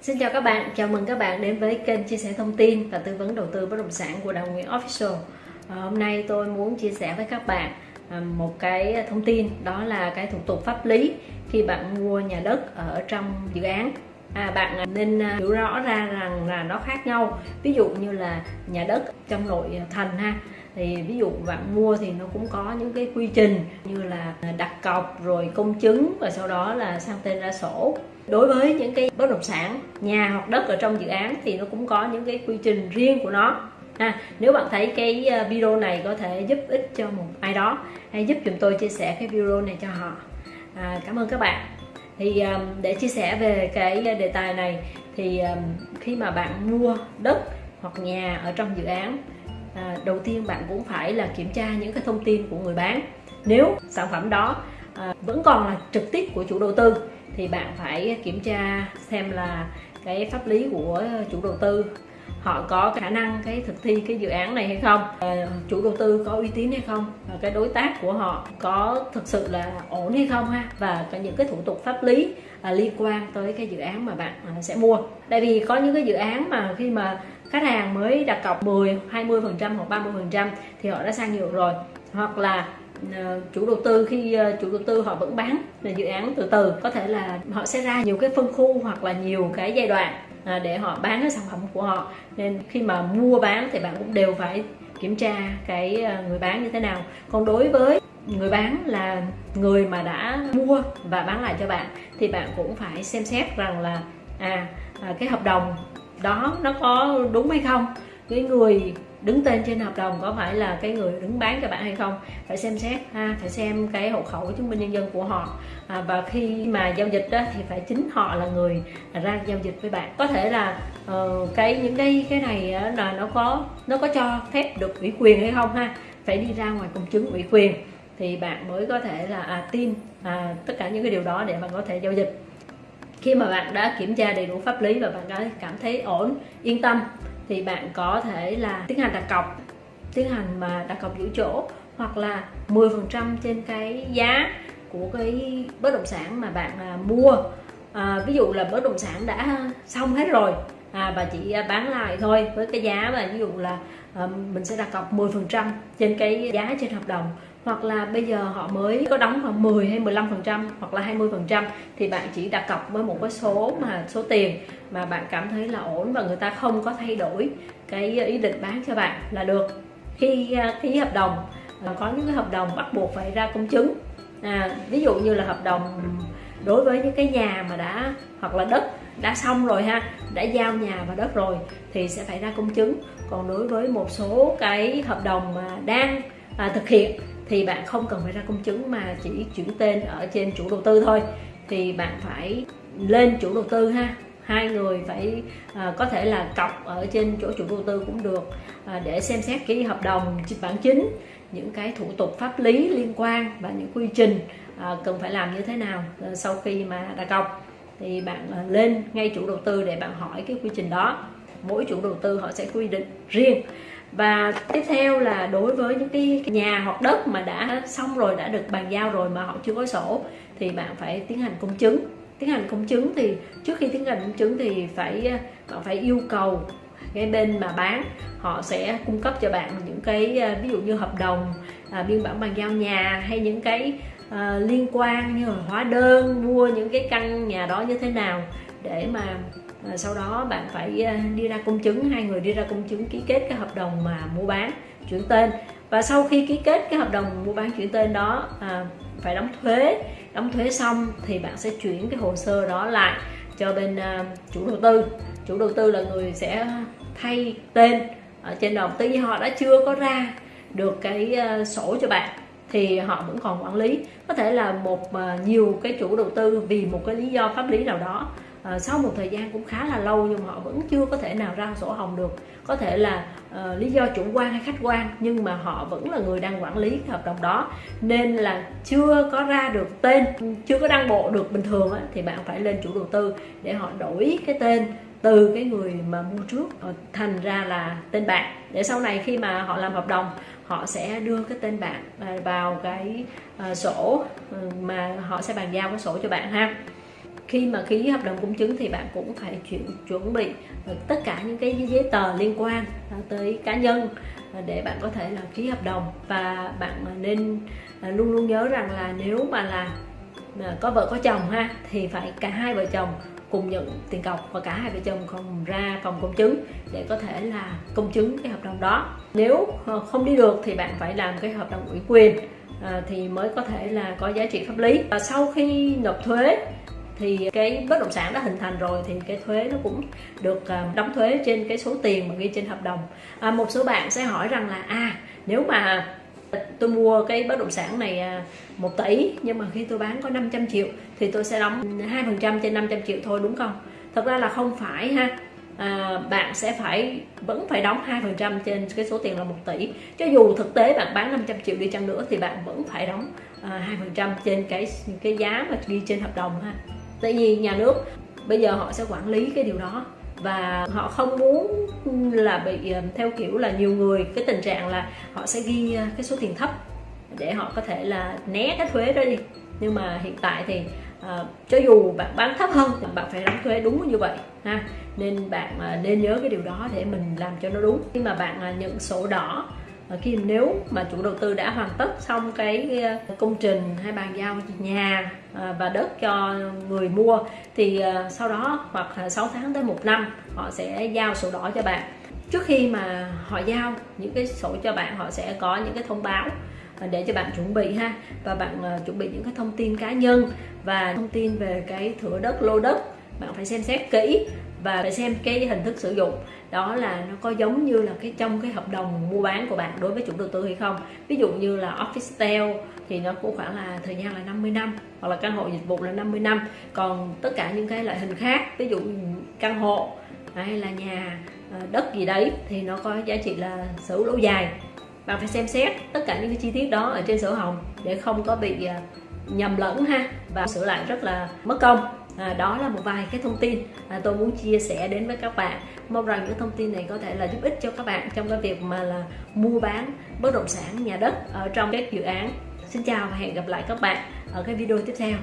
Xin chào các bạn, chào mừng các bạn đến với kênh chia sẻ thông tin và tư vấn đầu tư bất động sản của Đào Nguyễn Official. À, hôm nay tôi muốn chia sẻ với các bạn à, một cái thông tin đó là cái thủ tục pháp lý khi bạn mua nhà đất ở trong dự án. À, bạn à, nên à, hiểu rõ ra rằng là nó khác nhau. Ví dụ như là nhà đất trong nội thành ha thì ví dụ bạn mua thì nó cũng có những cái quy trình như là đặt cọc rồi công chứng và sau đó là sang tên ra sổ. Đối với những cái bất động sản nhà hoặc đất ở trong dự án thì nó cũng có những cái quy trình riêng của nó. À, nếu bạn thấy cái ờ, video này có thể giúp ích cho một ai đó hãy giúp chúng tôi chia sẻ cái video này cho họ. À, cảm ơn các bạn. Thì um, để chia sẻ về cái ờ, đề tài này thì um, khi mà bạn mua đất hoặc nhà ở trong dự án à, đầu tiên bạn cũng phải là kiểm tra những cái thông tin của người bán. Nếu sản phẩm đó à, vẫn còn là trực tiếp của chủ đầu tư thì bạn phải kiểm tra xem là cái pháp lý của chủ đầu tư họ có khả năng cái thực thi cái dự án này hay không? À, chủ đầu tư có uy tín hay không? Và cái đối tác của họ có thực sự là ổn hay không ha? Và có những cái thủ tục pháp lý à, liên quan tới cái dự án mà bạn à, sẽ mua. Tại vì có những cái dự án mà khi mà khách hàng mới đặt cọc 10 20 phần trăm hoặc 30 phần trăm thì họ đã sang nhượng rồi. Hoặc là ờ, chủ đầu tư khi ờ, chủ đầu tư họ vẫn bán là dự án từ từ. Có thể là họ sẽ ra nhiều cái phân khu hoặc là nhiều cái giai đoạn À, để họ bán cái sản phẩm của họ. Nên khi mà mua bán thì bạn cũng đều phải kiểm tra cái à, người bán như thế nào. Còn đối với người bán là người mà đã mua và bán lại cho bạn thì bạn cũng phải xem xét rằng là à, à cái hợp đồng đó nó có đúng hay không. Cái người đứng tên trên hợp đồng có phải là cái người đứng bán cho bạn hay không? Phải xem xét ha phải xem cái hộ khẩu chứng minh nhân dân của họ. À, và khi mà giao dịch đó, thì phải chính họ là người ra giao dịch với bạn. Có thể là uh, cái những cái cái này là nó có nó có cho phép được ủy quyền hay không ha? Phải đi ra ngoài công chứng ủy quyền thì bạn mới có thể là à, tin à, tất cả những cái điều đó để bạn có thể giao dịch. Khi mà bạn đã kiểm tra đầy đủ pháp lý và bạn đã cảm thấy ổn yên tâm thì bạn có thể là tiến hành đặt cọc tiến hành mà đặt cọc giữ chỗ hoặc là 10% trên cái giá của cái bất động sản mà bạn à, mua. À, ví dụ là bất động sản đã xong hết rồi à, và chỉ bán lại thôi với cái giá mà ví dụ là à, mình sẽ đặt cọc 10% trên cái giá trên hợp đồng hoặc là bây giờ họ mới có đóng khoảng 10 hay 15 phần trăm hoặc là 20 phần trăm thì bạn chỉ đặt cọc với một cái số mà số tiền mà bạn cảm thấy là ổn và người ta không có thay đổi cái ý định bán cho bạn là được. Khi à, ký hợp đồng à, có những cái hợp đồng bắt buộc phải ra công chứng à, ví dụ như là hợp đồng đối với những cái nhà mà đã hoặc là đất đã xong rồi ha đã giao nhà và đất rồi thì sẽ phải ra công chứng. Còn đối với một số cái hợp đồng mà đang à, thực hiện thì bạn không cần phải ra công chứng mà chỉ chuyển tên ở trên chủ đầu tư thôi. Thì bạn phải lên chủ đầu tư ha. Hai người phải à, có thể là cọc ở trên chỗ chủ đầu tư cũng được à, để xem xét ký hợp đồng bản chính những cái thủ tục pháp lý liên quan và những quy trình à, cần phải làm như thế nào à, sau khi mà đặt cọc. Thì bạn à, lên ngay chủ đầu tư để bạn hỏi cái quy trình đó. Mỗi chủ đầu tư họ sẽ quy định riêng và tiếp theo là đối với những cái nhà hoặc đất mà đã xong rồi đã được bàn giao rồi mà họ chưa có sổ thì bạn phải tiến hành công chứng. Tiến hành công chứng thì trước khi tiến hành công chứng thì phải ờ, bạn phải yêu cầu cái bên mà bán họ sẽ cung cấp cho bạn những cái ờ, ví dụ như hợp đồng à, biên bản bàn giao nhà hay những cái à, liên quan như là hóa đơn mua những cái căn nhà đó như thế nào để mà à, sau đó bạn phải à, đi ra công chứng hai người đi ra công chứng ký kết cái hợp đồng mà mua bán chuyển tên. Và sau khi ký kết cái hợp đồng mua bán chuyển tên đó à, phải đóng thuế. Đóng thuế xong thì bạn sẽ chuyển cái hồ sơ đó lại cho bên à, chủ đầu tư. Chủ đầu tư là người sẽ thay tên ở trên đồng tuy nhiên họ đã chưa có ra được cái uh, sổ cho bạn thì họ vẫn còn quản lý. Có thể là một uh, nhiều cái chủ đầu tư vì một cái lý do pháp lý nào đó à, sau một thời gian cũng khá là lâu nhưng họ vẫn chưa có thể nào ra sổ hồng được. Có thể là à, lý do chủ quan hay khách quan nhưng mà họ vẫn là người đang quản lý cái hợp đồng đó. Nên là chưa có ra được tên chưa có đăng bộ được bình thường á, thì bạn phải lên chủ đầu tư để họ đổi cái tên từ cái người mà mua trước ờ, thành ra là tên bạn. Để sau này khi mà họ làm hợp đồng họ sẽ đưa cái tên bạn vào cái sổ ừ, mà họ sẽ bàn giao cái sổ cho bạn ha khi mà ký hợp đồng công chứng thì bạn cũng phải chuyển, chuẩn bị ờ, tất cả những cái giấy tờ liên quan ờ, tới cá nhân ờ, để bạn có thể là ký hợp đồng. Và bạn nên luôn luôn nhớ rằng là nếu mà là có vợ có chồng ha, thì phải cả hai vợ chồng cùng nhận tiền cọc và cả hai vợ chồng cùng ra phòng công chứng để có thể là công chứng cái hợp đồng đó. Nếu không đi được thì bạn phải làm cái hợp đồng ủy quyền thì mới có thể là có giá trị pháp lý. Và sau khi nộp thuế thì cái bất động sản đã hình thành rồi thì cái thuế nó cũng được à, đóng thuế trên cái số tiền mà ghi trên hợp đồng à, một số bạn sẽ hỏi rằng là à nếu mà tôi mua cái bất động sản này à, 1 tỷ nhưng mà khi tôi bán có 500 triệu thì tôi sẽ đóng 2% trên 500 triệu thôi đúng không? Thật ra là không phải ha. À, bạn sẽ phải vẫn phải đóng 2% trên cái số tiền là 1 tỷ. Cho dù thực tế bạn bán 500 triệu đi chăng nữa thì bạn vẫn phải đóng à, 2% trên cái cái giá mà ghi trên hợp đồng ha. Tại vì nhà nước bây giờ họ sẽ quản lý cái điều đó và họ không muốn là bị ờ, theo kiểu là nhiều người cái tình trạng là họ sẽ ghi ờ, cái số tiền thấp để họ có thể là né cái thuế đó đi. Nhưng mà hiện tại thì uh, cho dù bạn bán thấp hơn thì bạn phải đóng thuế đúng như vậy ha. Nên bạn uh, nên nhớ cái điều đó để mình làm cho nó đúng. Khi mà bạn uh, nhận sổ đỏ khi nếu mà chủ đầu tư đã hoàn tất xong cái ờ, công trình hay bàn giao nhà ờ, và đất cho người mua, thì ờ, sau đó hoặc 6 tháng tới một năm, họ sẽ giao sổ đỏ cho bạn. Trước khi mà họ giao những cái sổ cho bạn, họ sẽ có những cái thông báo để cho bạn chuẩn bị ha. Và bạn chuẩn bị những cái thông tin cá nhân và thông tin về cái thửa đất, lô đất, bạn phải xem xét kỹ và phải xem cái hình thức sử dụng. Đó là nó có giống như là cái trong cái hợp đồng mua bán của bạn đối với chủ đầu tư hay không. Ví dụ như là office sale thì nó cũng khoảng là, thời gian là 50 năm, hoặc là căn hộ dịch vụ là 50 năm. Còn tất cả những cái loại hình khác, ví dụ căn hộ hay là nhà ờ, đất gì đấy thì nó có giá trị là sở hữu lâu dài. Bạn phải xem xét tất cả những cái chi tiết đó ở trên sổ hồng để không có bị ờ, nhầm lẫn ha. Và sửa lại rất là mất công à, đó là một vài cái thông tin à, tôi muốn chia sẻ đến với các bạn. Mong rằng những thông tin này có thể là giúp ích cho các bạn trong cái việc mà là mua bán bất động sản nhà đất ở trong các dự án. Xin chào và hẹn gặp lại các bạn ở cái video tiếp theo.